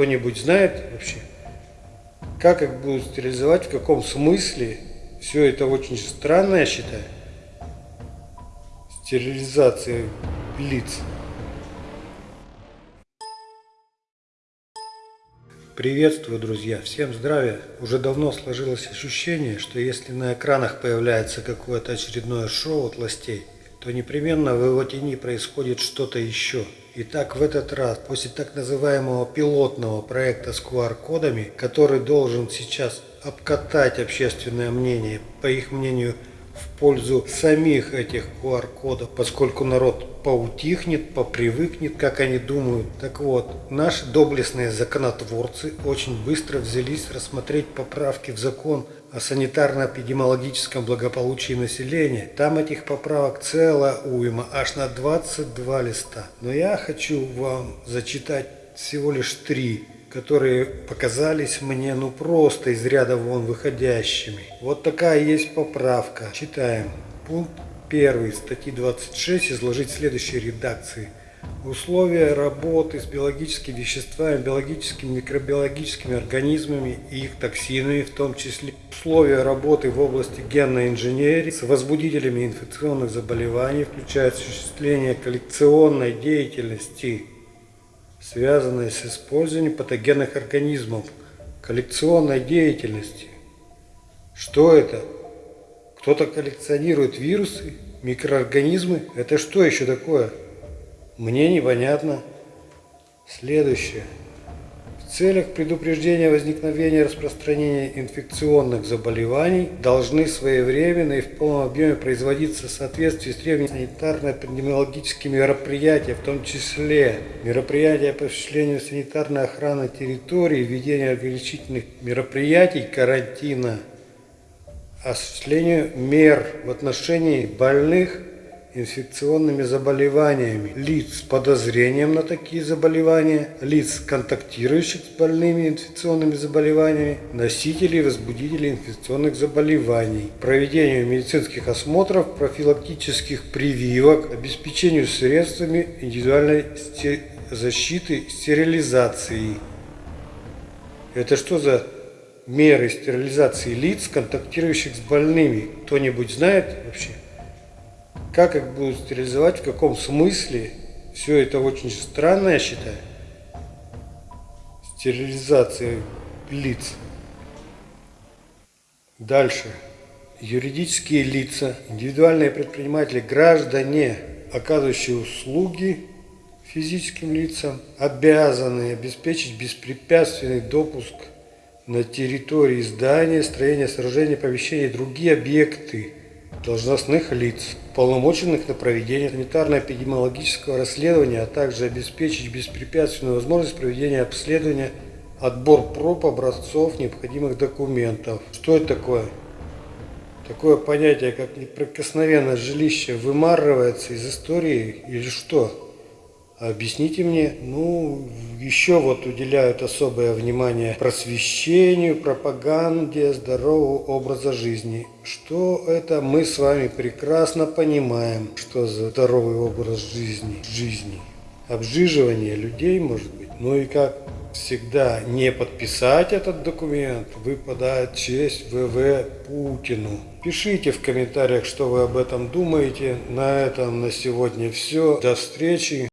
Кто-нибудь знает вообще, как их будут стерилизовать, в каком смысле? Все это очень странно, я считаю. Стерилизация лиц. Приветствую, друзья! Всем здравия! Уже давно сложилось ощущение, что если на экранах появляется какое-то очередное шоу от властей, то непременно в его тени происходит что-то еще. Итак, в этот раз, после так называемого пилотного проекта с QR-кодами, который должен сейчас обкатать общественное мнение, по их мнению, в пользу самих этих QR-кодов, поскольку народ поутихнет, попривыкнет, как они думают. Так вот, наши доблестные законотворцы очень быстро взялись рассмотреть поправки в закон о санитарно-эпидемиологическом благополучии населения. Там этих поправок целая уйма, аж на 22 листа. Но я хочу вам зачитать всего лишь три которые показались мне ну просто из ряда вон выходящими. Вот такая есть поправка. Читаем. Пункт 1 статьи 26 изложить в следующей редакции. Условия работы с биологическими веществами, биологическими, микробиологическими организмами и их токсинами, в том числе условия работы в области генной инженерии с возбудителями инфекционных заболеваний, включая осуществление коллекционной деятельности связанные с использованием патогенных организмов, коллекционной деятельности. Что это? Кто-то коллекционирует вирусы, микроорганизмы? Это что еще такое? Мне непонятно. Следующее. Целях предупреждения возникновения и распространения инфекционных заболеваний должны своевременно и в полном объеме производиться в соответствии с требованиями санитарно-эпидемиологическими мероприятия, в том числе мероприятия по осуществлению санитарной охраны территории, введения ограничительных мероприятий карантина, осуществлению мер в отношении больных инфекционными заболеваниями лиц с подозрением на такие заболевания, лиц, контактирующих с больными инфекционными заболеваниями, носителей и возбудителей инфекционных заболеваний, проведению медицинских осмотров, профилактических прививок, обеспечению средствами индивидуальной защиты, стерилизации. Это что за меры стерилизации лиц, контактирующих с больными? Кто-нибудь знает вообще? Как их будут стерилизовать, в каком смысле? Все это очень странно, я считаю. Стерилизация лиц. Дальше. Юридические лица, индивидуальные предприниматели, граждане, оказывающие услуги физическим лицам, обязаны обеспечить беспрепятственный допуск на территории здания, строения, сооружения, помещения и другие объекты должностных лиц, полномоченных на проведение санитарно-эпидемиологического расследования, а также обеспечить беспрепятственную возможность проведения обследования, отбор проб, образцов, необходимых документов. Что это такое? Такое понятие, как неприкосновенное жилище, вымарывается из истории или что? Объясните мне, ну, еще вот уделяют особое внимание просвещению, пропаганде здорового образа жизни. Что это мы с вами прекрасно понимаем, что за здоровый образ жизни. жизни. Обжиживание людей, может быть. Ну и как всегда не подписать этот документ выпадает честь ВВ Путину. Пишите в комментариях, что вы об этом думаете. На этом на сегодня все. До встречи.